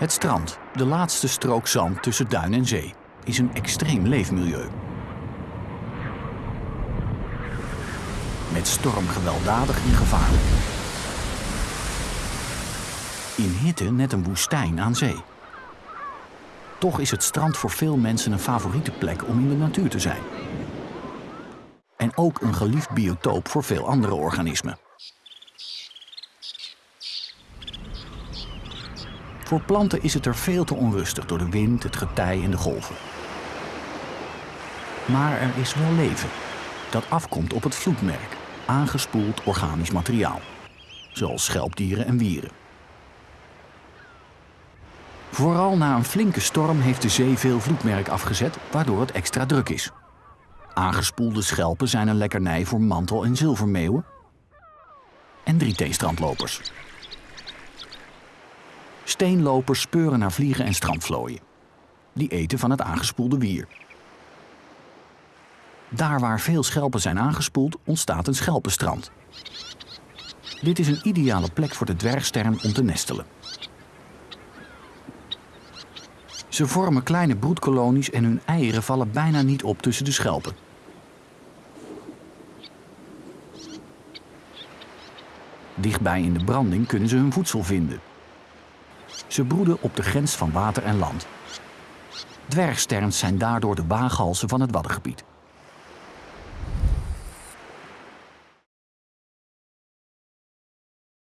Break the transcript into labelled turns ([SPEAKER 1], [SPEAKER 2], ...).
[SPEAKER 1] Het strand, de laatste strook zand tussen duin en zee, is een extreem leefmilieu. Met storm gewelddadig en gevaarlijk. In hitte net een woestijn aan zee. Toch is het strand voor veel mensen een favoriete plek om in de natuur te zijn. En ook een geliefd biotoop voor veel andere organismen. Voor planten is het er veel te onrustig door de wind, het getij en de golven. Maar er is wel leven dat afkomt op het vloedmerk, aangespoeld organisch materiaal, zoals schelpdieren en wieren. Vooral na een flinke storm heeft de zee veel vloedmerk afgezet, waardoor het extra druk is. Aangespoelde schelpen zijn een lekkernij voor mantel- en zilvermeeuwen en drieteestrandlopers. Steenlopers speuren naar vliegen en strandvlooien. Die eten van het aangespoelde wier. Daar waar veel schelpen zijn aangespoeld, ontstaat een schelpenstrand. Dit is een ideale plek voor de dwergstern om te nestelen. Ze vormen kleine broedkolonies en hun eieren vallen bijna niet op tussen de schelpen. Dichtbij in de branding kunnen ze hun voedsel vinden. Ze broeden op de grens van water en land. Dwergsterns zijn daardoor de waaghalzen van het Waddengebied.